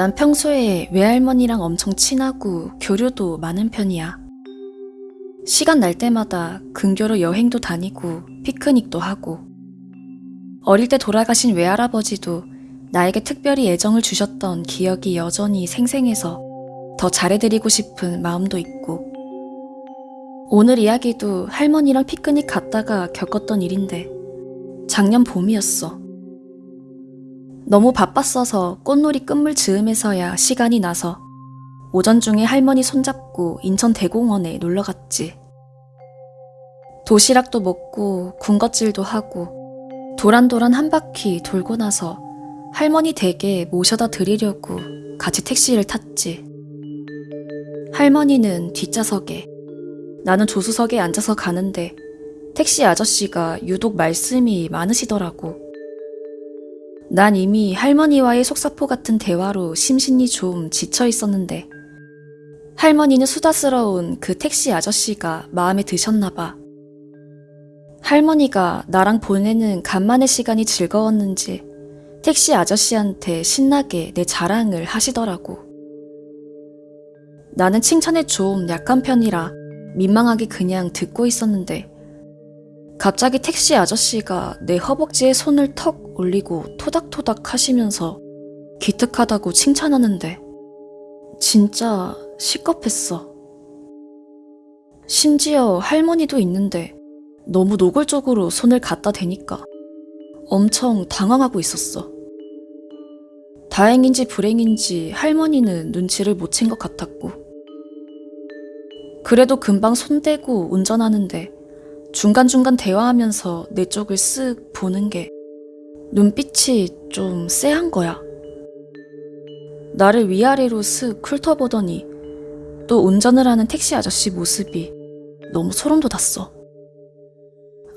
난 평소에 외할머니랑 엄청 친하고 교류도 많은 편이야. 시간 날 때마다 근교로 여행도 다니고 피크닉도 하고. 어릴 때 돌아가신 외할아버지도 나에게 특별히 애정을 주셨던 기억이 여전히 생생해서 더 잘해드리고 싶은 마음도 있고. 오늘 이야기도 할머니랑 피크닉 갔다가 겪었던 일인데 작년 봄이었어. 너무 바빴어서 꽃놀이 끝물 즈음에서야 시간이 나서 오전 중에 할머니 손잡고 인천 대공원에 놀러 갔지. 도시락도 먹고 군것질도 하고 도란도란 한 바퀴 돌고 나서 할머니 댁에 모셔다 드리려고 같이 택시를 탔지. 할머니는 뒷좌석에, 나는 조수석에 앉아서 가는데 택시 아저씨가 유독 말씀이 많으시더라고. 난 이미 할머니와의 속사포 같은 대화로 심신이 좀 지쳐 있었는데 할머니는 수다스러운 그 택시 아저씨가 마음에 드셨나 봐. 할머니가 나랑 보내는 간만의 시간이 즐거웠는지 택시 아저씨한테 신나게 내 자랑을 하시더라고. 나는 칭찬에 좀 약한 편이라 민망하게 그냥 듣고 있었는데 갑자기 택시 아저씨가 내 허벅지에 손을 턱 올리고 토닥토닥 하시면서 기특하다고 칭찬하는데 진짜 시겁했어. 심지어 할머니도 있는데 너무 노골적으로 손을 갖다 대니까 엄청 당황하고 있었어. 다행인지 불행인지 할머니는 눈치를 못 챈 것 같았고. 그래도 금방 손대고 운전하는데 중간중간 대화하면서 내 쪽을 쓱 보는 게 눈빛이 좀 쎄한 거야. 나를 위아래로 쓱 훑어보더니 또 운전을 하는 택시 아저씨 모습이 너무 소름 돋았어.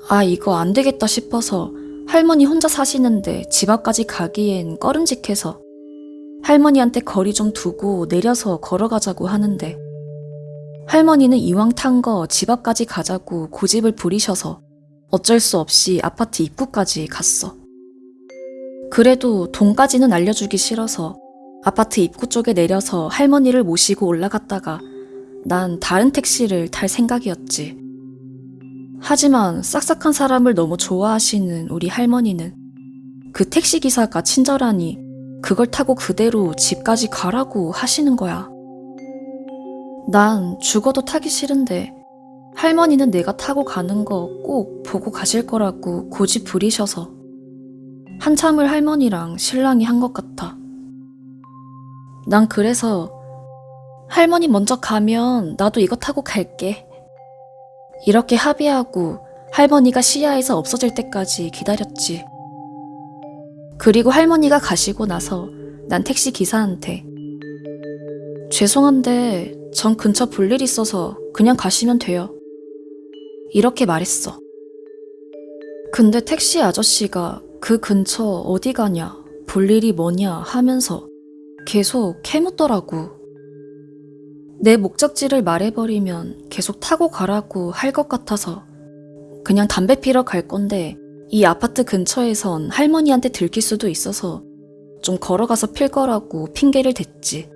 아, 이거 안 되겠다 싶어서 할머니 혼자 사시는데 집 앞까지 가기엔 꺼름직해서 할머니한테 거리 좀 두고 내려서 걸어가자고 하는데 할머니는 이왕 탄 거 집 앞까지 가자고 고집을 부리셔서 어쩔 수 없이 아파트 입구까지 갔어. 그래도 돈까지는 알려주기 싫어서 아파트 입구 쪽에 내려서 할머니를 모시고 올라갔다가 난 다른 택시를 탈 생각이었지. 하지만 싹싹한 사람을 너무 좋아하시는 우리 할머니는 그 택시 기사가 친절하니 그걸 타고 그대로 집까지 가라고 하시는 거야. 난 죽어도 타기 싫은데 할머니는 내가 타고 가는 거 꼭 보고 가실 거라고 고집 부리셔서 한참을 할머니랑 신랑이 한 것 같아. 난 그래서 할머니 먼저 가면 나도 이거 타고 갈게. 이렇게 합의하고 할머니가 시야에서 없어질 때까지 기다렸지. 그리고 할머니가 가시고 나서 난 택시 기사한테 죄송한데 전 근처 볼 일 있어서 그냥 가시면 돼요. 이렇게 말했어. 근데 택시 아저씨가 그 근처 어디 가냐, 볼 일이 뭐냐 하면서 계속 캐묻더라고. 내 목적지를 말해버리면 계속 타고 가라고 할 것 같아서 그냥 담배 피러 갈 건데 이 아파트 근처에선 할머니한테 들킬 수도 있어서 좀 걸어가서 필 거라고 핑계를 댔지.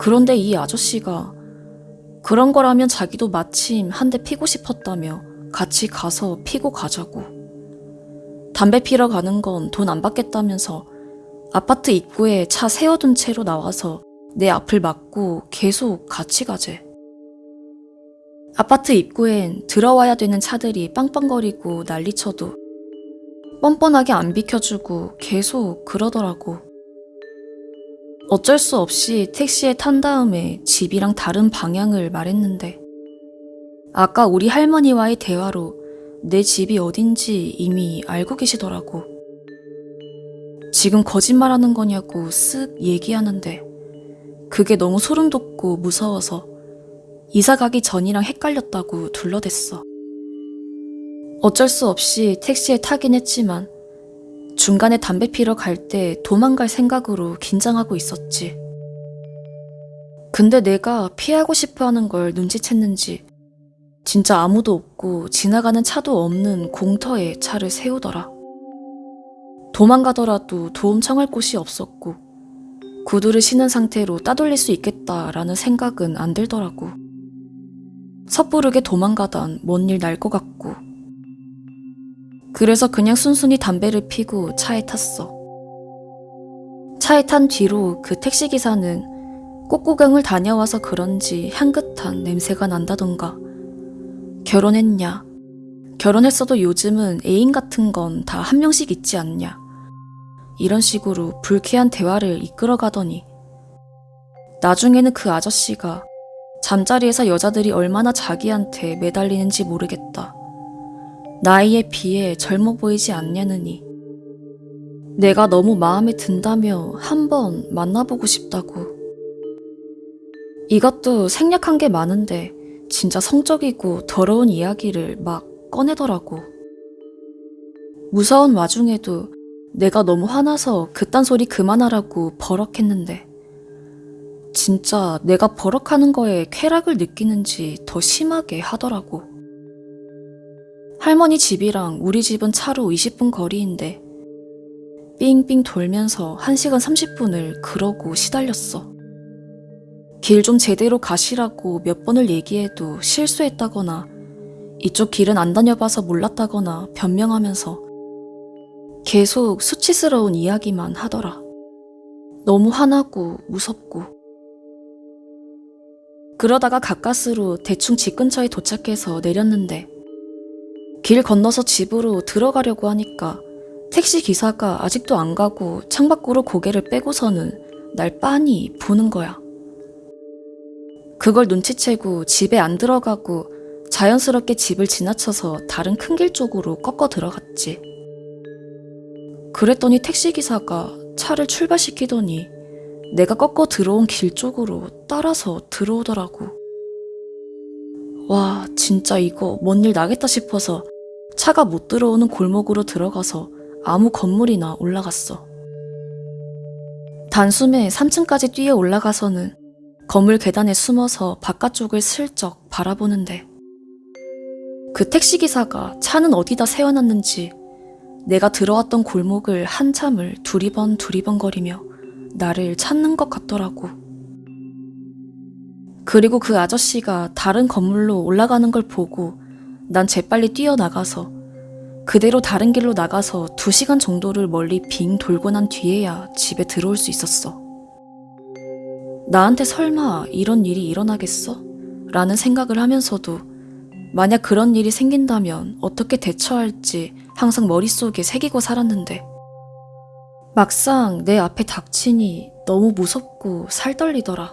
그런데 이 아저씨가 그런 거라면 자기도 마침 한 대 피고 싶었다며 같이 가서 피고 가자고. 담배 피러 가는 건 돈 안 받겠다면서 아파트 입구에 차 세워둔 채로 나와서 내 앞을 막고 계속 같이 가재. 아파트 입구엔 들어와야 되는 차들이 빵빵거리고 난리쳐도 뻔뻔하게 안 비켜주고 계속 그러더라고. 어쩔 수 없이 택시에 탄 다음에 집이랑 다른 방향을 말했는데 아까 우리 할머니와의 대화로 내 집이 어딘지 이미 알고 계시더라고. 지금 거짓말하는 거냐고 쓱 얘기하는데 그게 너무 소름 돋고 무서워서 이사 가기 전이랑 헷갈렸다고 둘러댔어. 어쩔 수 없이 택시에 타긴 했지만 중간에 담배 피러 갈 때 도망갈 생각으로 긴장하고 있었지. 근데 내가 피하고 싶어 하는 걸 눈치챘는지 진짜 아무도 없고 지나가는 차도 없는 공터에 차를 세우더라. 도망가더라도 도움 청할 곳이 없었고 구두를 신은 상태로 따돌릴 수 있겠다라는 생각은 안 들더라고. 섣부르게 도망가단 뭔 일 날 것 같고. 그래서 그냥 순순히 담배를 피고 차에 탔어. 차에 탄 뒤로 그 택시기사는 꽃구경을 다녀와서 그런지 향긋한 냄새가 난다던가. 결혼했냐? 결혼했어도 요즘은 애인 같은 건 다 한 명씩 있지 않냐? 이런 식으로 불쾌한 대화를 이끌어 가더니 나중에는 그 아저씨가 잠자리에서 여자들이 얼마나 자기한테 매달리는지 모르겠다. 나이에 비해 젊어 보이지 않냐느니 내가 너무 마음에 든다며 한번 만나보고 싶다고. 이것도 생략한 게 많은데 진짜 성적이고 더러운 이야기를 막 꺼내더라고. 무서운 와중에도 내가 너무 화나서 그딴 소리 그만하라고 버럭했는데 진짜 내가 버럭하는 거에 쾌락을 느끼는지 더 심하게 하더라고. 할머니 집이랑 우리 집은 차로 20분 거리인데 삥삥 돌면서 1시간 30분을 그러고 시달렸어. 길 좀 제대로 가시라고 몇 번을 얘기해도 실수했다거나 이쪽 길은 안 다녀봐서 몰랐다거나 변명하면서 계속 수치스러운 이야기만 하더라. 너무 화나고 무섭고. 그러다가 가까스로 대충 집 근처에 도착해서 내렸는데 길 건너서 집으로 들어가려고 하니까 택시 기사가 아직도 안 가고 창밖으로 고개를 빼고서는 날 빤히 보는 거야. 그걸 눈치채고 집에 안 들어가고 자연스럽게 집을 지나쳐서 다른 큰 길 쪽으로 꺾어 들어갔지. 그랬더니 택시기사가 차를 출발시키더니 내가 꺾어 들어온 길 쪽으로 따라서 들어오더라고. 와, 진짜 이거 뭔 일 나겠다 싶어서 차가 못 들어오는 골목으로 들어가서 아무 건물이나 올라갔어. 단숨에 3층까지 뛰어 올라가서는 건물 계단에 숨어서 바깥쪽을 슬쩍 바라보는데 그 택시기사가 차는 어디다 세워놨는지 내가 들어왔던 골목을 한참을 두리번 두리번 거리며 나를 찾는 것 같더라고. 그리고 그 아저씨가 다른 건물로 올라가는 걸 보고 난 재빨리 뛰어나가서 그대로 다른 길로 나가서 두 시간 정도를 멀리 빙 돌고 난 뒤에야 집에 들어올 수 있었어. 나한테 설마 이런 일이 일어나겠어? 라는 생각을 하면서도 만약 그런 일이 생긴다면 어떻게 대처할지 항상 머릿속에 새기고 살았는데 막상 내 앞에 닥치니 너무 무섭고 살떨리더라.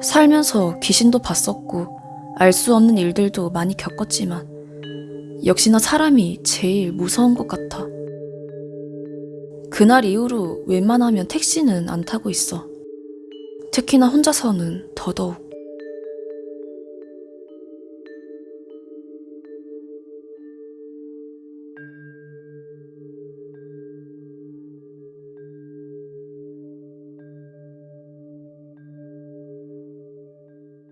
살면서 귀신도 봤었고 알 수 없는 일들도 많이 겪었지만 역시나 사람이 제일 무서운 것 같아. 그날 이후로 웬만하면 택시는 안 타고 있어. 특히나 혼자서는 더더욱.